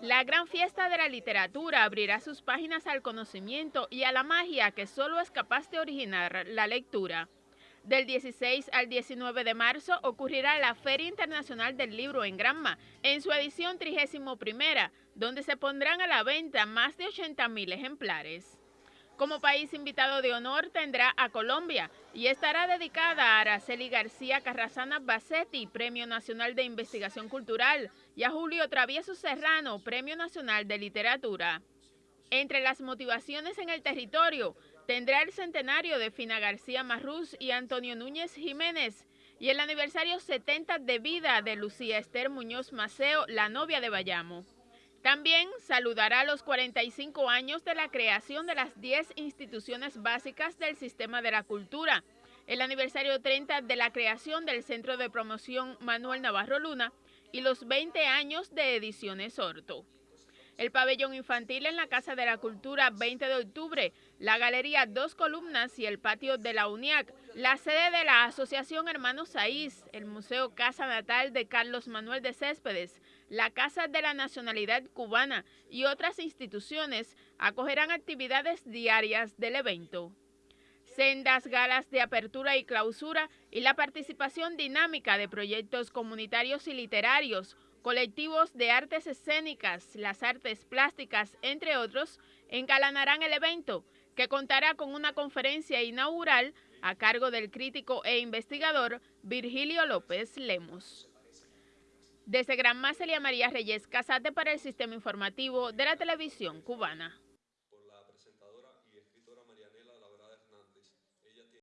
La gran fiesta de la literatura abrirá sus páginas al conocimiento y a la magia que solo es capaz de originar la lectura. Del 16 al 19 de marzo ocurrirá la Feria Internacional del Libro en Granma, en su edición 31, donde se pondrán a la venta más de 80 mil ejemplares. Como país invitado de honor tendrá a Colombia y estará dedicada a Araceli García Carrasana Bassetti, Premio Nacional de Investigación Cultural, y a Julio Travieso Serrano, Premio Nacional de Literatura. Entre las motivaciones en el territorio tendrá el centenario de Fina García Marrús y Antonio Núñez Jiménez y el aniversario 70 de vida de Lucía Esther Muñoz Maceo, la novia de Bayamo. También saludará los 45 años de la creación de las 10 instituciones básicas del sistema de la cultura, el aniversario 30 de la creación del Centro de Promoción Manuel Navarro Luna y los 20 años de Ediciones Orto el pabellón infantil en la Casa de la Cultura 20 de octubre, la Galería Dos Columnas y el patio de la UNIAC, la sede de la Asociación Hermanos Saiz, el Museo Casa Natal de Carlos Manuel de Céspedes, la Casa de la Nacionalidad Cubana y otras instituciones acogerán actividades diarias del evento. Sendas galas de apertura y clausura y la participación dinámica de proyectos comunitarios y literarios, Colectivos de artes escénicas, las artes plásticas, entre otros, encalanarán el evento, que contará con una conferencia inaugural a cargo del crítico e investigador Virgilio López Lemos. Desde Gran Macelia María Reyes Casate para el Sistema Informativo de la Televisión Cubana.